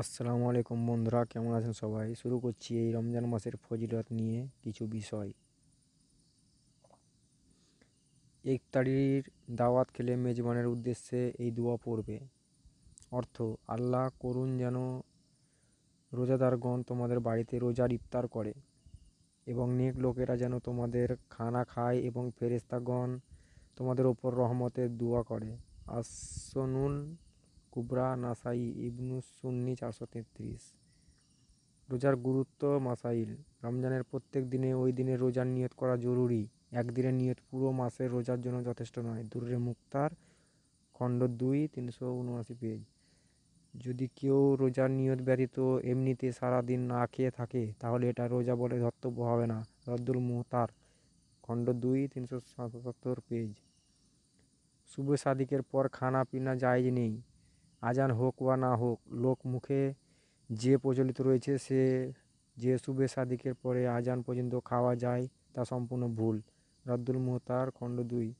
আসসালামু আলাইকুম বন্ধুরা, কেমন আছেন সবাই? শুরু করছি এই রমজান মাসের ফজিলত নিয়ে কিছু বিষয়। ইফতারির দাওয়াত খেলে মেজবানের উদ্দেশ্যে এই দোয়া পড়বে। অর্থ, আল্লাহ করুন যেন রোজাদারগণ তোমাদের বাড়িতে রোজার ইফতার করে এবং নেক লোকেরা যেন তোমাদের খানা খায় এবং ফেরেস্তাগণ তোমাদের ওপর রহমতের দোয়া করে। আসনুল কুবরা, নাসাই ইবনু সুন্নি চারশো তেত্রিশ। রোজার গুরুত্ব মাসাইল। রমজানের প্রত্যেক দিনে ওই দিনে রোজার নিয়ত করা জরুরি। একদিনের নিয়ত পুরো মাসের রোজার জন্য যথেষ্ট নয়। দুর্রে মুক্তার খণ্ড দুই, তিনশো উনআশি পেজ। যদি কেউ রোজার নিয়ত ব্যতীত এমনিতে সারাদিন না খেয়ে থাকে, তাহলে এটা রোজা বলে ধর্তব্য হবে না। রদ্দুল মুহতার খণ্ড দুই, তিনশো সাতাত্তর পেজ। শুভ সাদিকের পর খানা পিনা জায়জ নেই। আজান হোক বা না হোক লোক মুখে যে প্রচলিত রয়েছে সে যে শুভে সাদিকের পরে আজান পর্যন্ত খাওয়া যায়, তা সম্পূর্ণ ভুল। রদ্দুল মোহতার, খণ্ড দুই।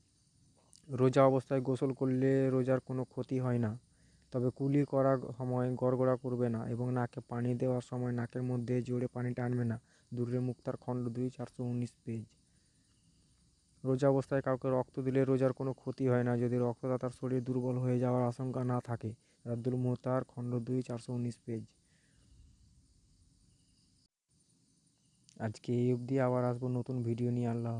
রোজা অবস্থায় গোসল করলে রোজার কোনো ক্ষতি হয় না, তবে কুলি করার সময় গড়গড়া করবে না এবং নাকে পানি দেওয়ার সময় নাকের মধ্যে জোরে পানি টানবে না। দূরে মুক্তার খণ্ড দুই, চারশো উনিশ পেজ। রোজা অবস্থায় কাউকে রক্ত দিলে রোজার কোনো ক্ষতি হয় না যদি রক্তদাতার শরীর দুর্বল হয়ে যাওয়ার আশঙ্কা না থাকে। রাদ্দুল মোহতার খণ্ড দুই, চারশো উনিশ পেজ। আজকে এই অবধি আবার আসব নতুন ভিডিও নিয়ে। আল্লাহ